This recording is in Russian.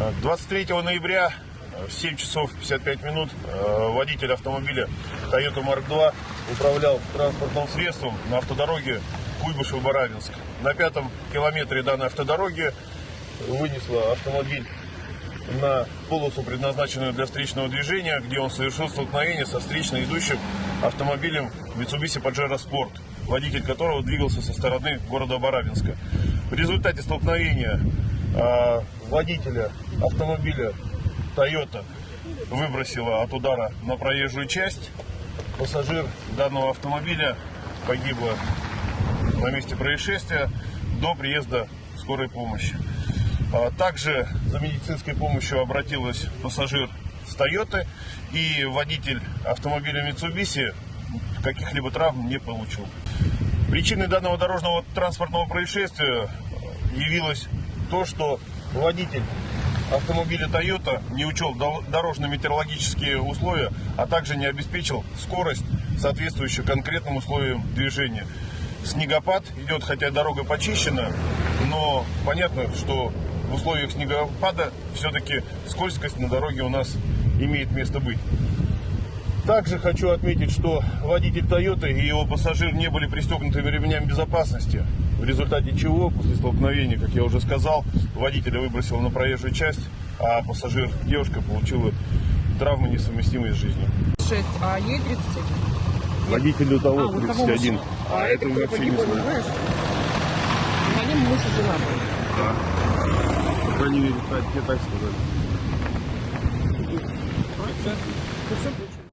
Э, 23 ноября э, в 7 часов 55 минут э, водитель автомобиля Toyota Mark II управлял транспортным средством на автодороге Куйбышев-Барабинск. На пятом километре данной автодороги вынесла автомобиль на полосу, предназначенную для встречного движения, где он совершил столкновение со встречно идущим автомобилем Mitsubishi Pajero Sport, водитель которого двигался со стороны города Барабинска. В результате столкновения а, водителя автомобиля Toyota выбросила от удара на проезжую часть. Пассажир данного автомобиля погибла на месте происшествия до приезда скорой помощи. А Также за медицинской помощью обратилась пассажир с Тойоты и водитель автомобиля Mitsubishi каких-либо травм не получил. Причиной данного дорожного транспортного происшествия явилось то, что водитель автомобиля Toyota не учел дорожно-метеорологические условия, а также не обеспечил скорость, соответствующую конкретным условиям движения. Снегопад идет, хотя дорога почищена, но понятно, что в условиях снегопада все-таки скользкость на дороге у нас имеет место быть. Также хочу отметить, что водитель Toyota и его пассажир не были пристегнутыми ремнями безопасности, в результате чего после столкновения, как я уже сказал, водителя выбросило на проезжую часть, а пассажир, девушка, получила травмы, несовместимые с жизнью. 6, а ей 31. Водителю того А, вот того 31, мужчина. а, это вообще не знаю. знаешь? За ним муж и жена были. Да. По крайней мере, так сказали.